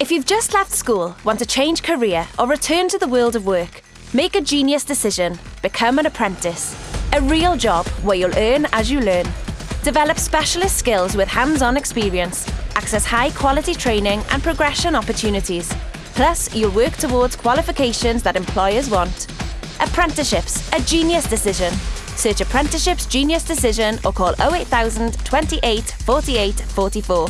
If you've just left school, want to change career, or return to the world of work, make a genius decision. Become an apprentice. A real job where you'll earn as you learn. Develop specialist skills with hands on experience. Access high quality training and progression opportunities. Plus, you'll work towards qualifications that employers want. Apprenticeships, a genius decision. Search Apprenticeships Genius Decision or call 08000 28 48 44.